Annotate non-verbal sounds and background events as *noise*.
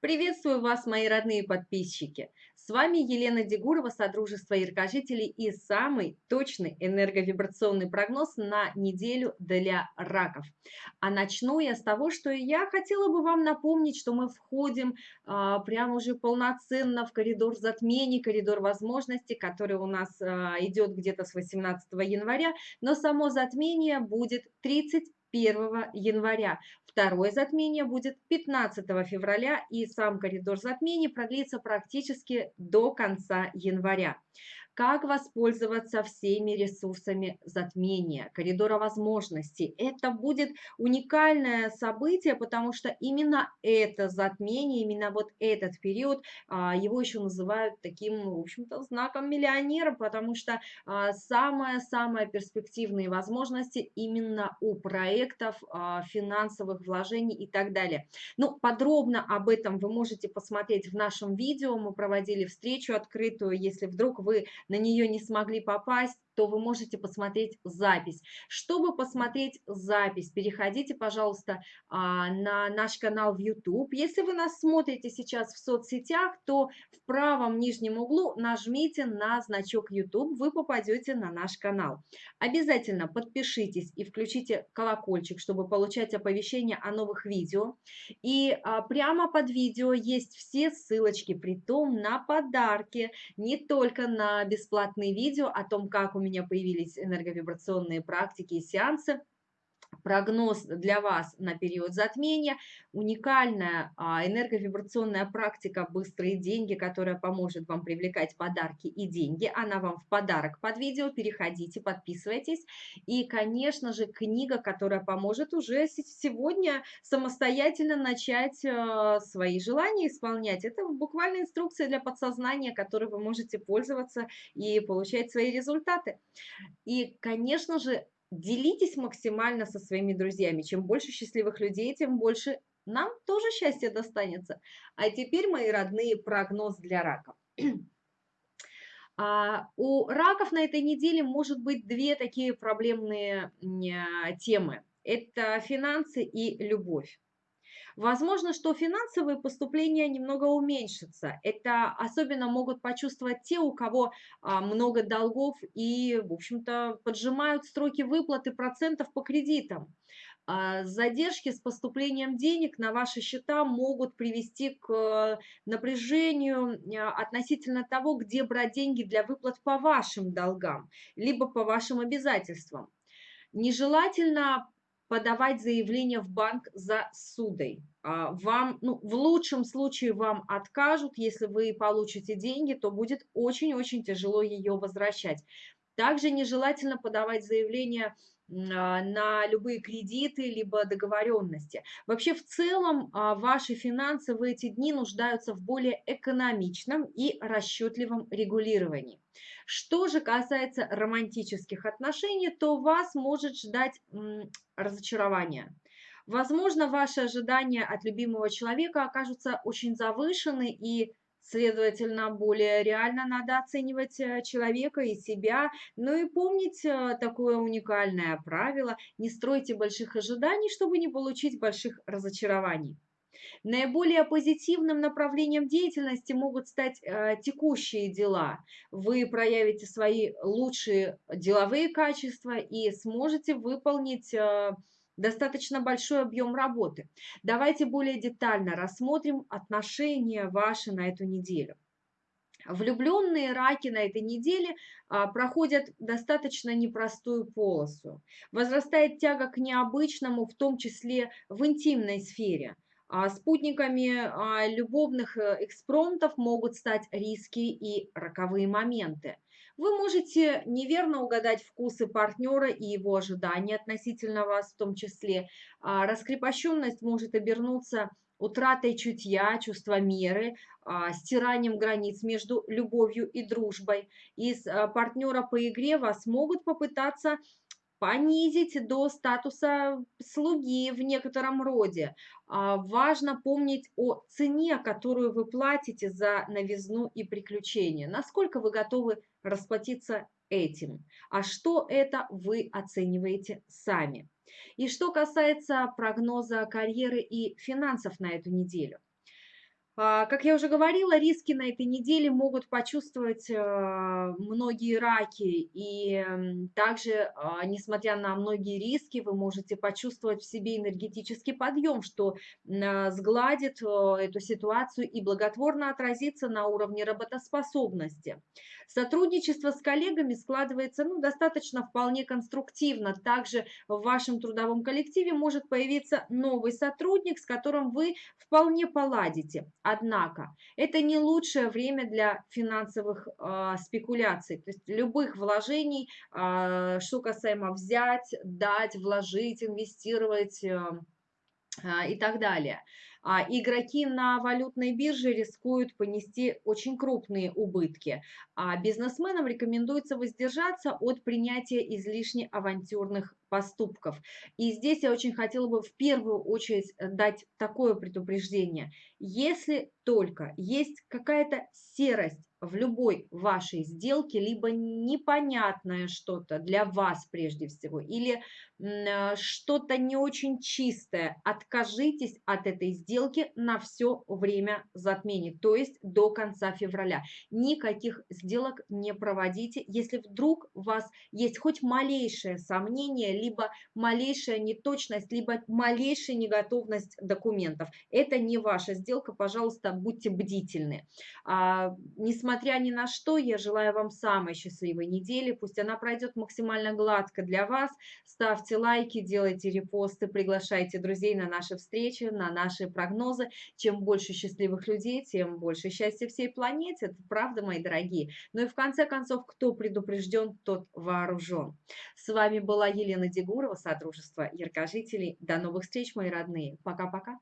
Приветствую вас, мои родные подписчики! С вами Елена Дегурова, Содружество Яркожителей и самый точный энерговибрационный прогноз на неделю для раков. А начну я с того, что я хотела бы вам напомнить, что мы входим а, прямо уже полноценно в коридор затмений, коридор возможностей, который у нас а, идет где-то с 18 января, но само затмение будет 30 1 января. Второе затмение будет 15 февраля, и сам коридор затмений продлится практически до конца января как воспользоваться всеми ресурсами затмения, коридора возможностей. Это будет уникальное событие, потому что именно это затмение, именно вот этот период, а, его еще называют таким, в общем-то, знаком миллионера, потому что а, самые-самые перспективные возможности именно у проектов, а, финансовых вложений и так далее. Ну, подробно об этом вы можете посмотреть в нашем видео. Мы проводили встречу открытую, если вдруг вы на нее не смогли попасть, то вы можете посмотреть запись. Чтобы посмотреть запись, переходите, пожалуйста, а, на наш канал в YouTube. Если вы нас смотрите сейчас в соцсетях, то в правом нижнем углу нажмите на значок YouTube, вы попадете на наш канал. Обязательно подпишитесь и включите колокольчик, чтобы получать оповещения о новых видео. И а, прямо под видео есть все ссылочки, при том на подарки, не только на бесплатные видео о том, как у меня появились энерговибрационные практики и сеансы, прогноз для вас на период затмения, уникальная а, энерговибрационная практика «Быстрые деньги», которая поможет вам привлекать подарки и деньги. Она вам в подарок под видео. Переходите, подписывайтесь. И, конечно же, книга, которая поможет уже сегодня самостоятельно начать а, свои желания исполнять. Это буквально инструкция для подсознания, которой вы можете пользоваться и получать свои результаты. И, конечно же, делитесь максимально со своими друзьями. Чем больше счастливых людей, тем больше нам тоже счастье достанется. А теперь, мои родные, прогноз для раков. *clears throat* А, у раков на этой неделе может быть две такие проблемные а, темы. Это финансы и любовь. Возможно, что финансовые поступления немного уменьшатся. Это особенно могут почувствовать те, у кого а, много долгов и, в общем-то, поджимают строки выплаты процентов по кредитам. А, задержки с поступлением денег на ваши счета могут привести к напряжению а, относительно того, где брать деньги для выплат по вашим долгам, либо по вашим обязательствам. Нежелательно подавать заявление в банк за судой. А, вам, ну, в лучшем случае вам откажут, если вы получите деньги, то будет очень-очень тяжело ее возвращать. Также нежелательно подавать заявление а, на любые кредиты, либо договоренности. Вообще в целом а, ваши финансы в эти дни нуждаются в более экономичном и расчетливом регулировании. Что же касается романтических отношений, то вас может ждать разочарование. Возможно, ваши ожидания от любимого человека окажутся очень завышены и Следовательно, более реально надо оценивать э, человека и себя. Ну и помнить э, такое уникальное правило. Не стройте больших ожиданий, чтобы не получить больших разочарований. Наиболее позитивным направлением деятельности могут стать э, текущие дела. Вы проявите свои лучшие деловые качества и сможете выполнить э, достаточно большой объем работы. Давайте более детально рассмотрим отношения ваши на эту неделю. Влюбленные раки на этой неделе а, проходят достаточно непростую полосу. Возрастает тяга к необычному, в том числе в интимной сфере. А спутниками а, любовных э, экспромтов могут стать риски и роковые моменты. Вы можете неверно угадать вкусы партнера и его ожидания относительно вас в том числе. А, раскрепощенность может обернуться утратой чутья, чувства меры, а, стиранием границ между любовью и дружбой. Из а, партнера по игре вас могут попытаться понизить до статуса слуги в некотором роде. А, важно помнить о цене, которую вы платите за новизну и приключения. Насколько вы готовы расплатиться этим. А что это вы оцениваете сами. И что касается прогноза карьеры и финансов на эту неделю. А, как я уже говорила, риски на этой неделе могут почувствовать а, многие раки. И также, а, несмотря на многие риски, вы можете почувствовать в себе энергетический подъем, что а, сгладит а, эту ситуацию и благотворно отразится на уровне работоспособности. Сотрудничество с коллегами складывается ну, достаточно вполне конструктивно. Также в вашем трудовом коллективе может появиться новый сотрудник, с которым вы вполне поладите. Однако это не лучшее время для финансовых э, спекуляций, то есть любых вложений, э, что касаемо взять, дать, вложить, инвестировать. Э, а, и так далее. А игроки на валютной бирже рискуют понести очень крупные убытки, а бизнесменам рекомендуется воздержаться от принятия излишне авантюрных поступков. И здесь я очень хотела бы в первую очередь э, дать такое предупреждение. Если только есть какая-то серость в любой вашей сделке, либо непонятное что-то для вас прежде всего, или э, что-то не очень чистое, откажитесь от этой сделки на все время затмения, то есть до конца февраля. Никаких сделок не проводите, если вдруг у вас есть хоть малейшее сомнение, либо малейшая неточность, либо малейшая неготовность документов. Это не ваша сделка, пожалуйста, будьте бдительны. А, несмотря ни на что, я желаю вам самой счастливой недели, пусть она пройдет максимально гладко для вас. Ставьте лайки, делайте репосты, приглашайте друзей на наши встречи, на наши прогнозы. Чем больше счастливых людей, тем больше счастья всей планете. Это правда, мои дорогие. Ну и в конце концов, кто предупрежден, тот вооружен. С вами была Елена Дегурова, Содружество Яркожителей. До новых встреч, мои родные. Пока-пока.